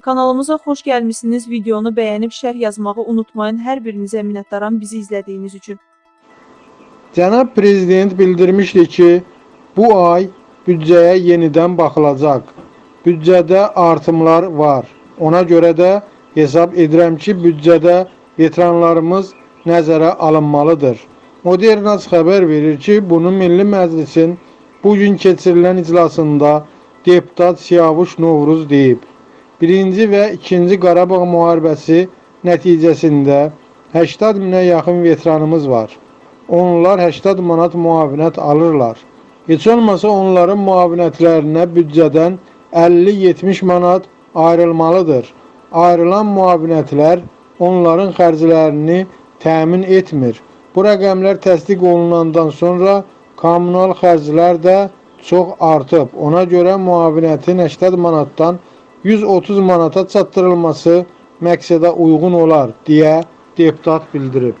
Kanalımıza xoş gəlmisiniz. Videonu bəyənib şərh yazmağı unutmayın. Hər birinizə minnətdaram bizi izlədiyiniz üçün. Cənab Prezident bildirmişdi ki, bu ay büdcəyə yenidən baxılacaq. Büdcədə artımlar var. Ona görə də hesab edirəm ki, büdcədə veteranlarımız nəzərə alınmalıdır. Modernas xəbər verir ki, bunu Milli Məclisin bugün keçirilən iclasında deputat Siyavuş Novruz deyib. Birinci və ikinci Qarabağ müharibəsi nəticəsində 80 minə yaxın veteranımız var. Onlar 80 manat müavinət alırlar. Heç olmasa onların müavinətlərinə büdcədən 50-70 manat ayrılmalıdır. Ayrılan müavinətlər onların xərclərini təmin etmir. Bu rəqəmlər təsdiq olunandan sonra kommunal xərclər də çox artıb. Ona görə müavinətin 80 manatdan 130 manata çatdırılması məqsədə uyğun olar deyə deputat bildirib.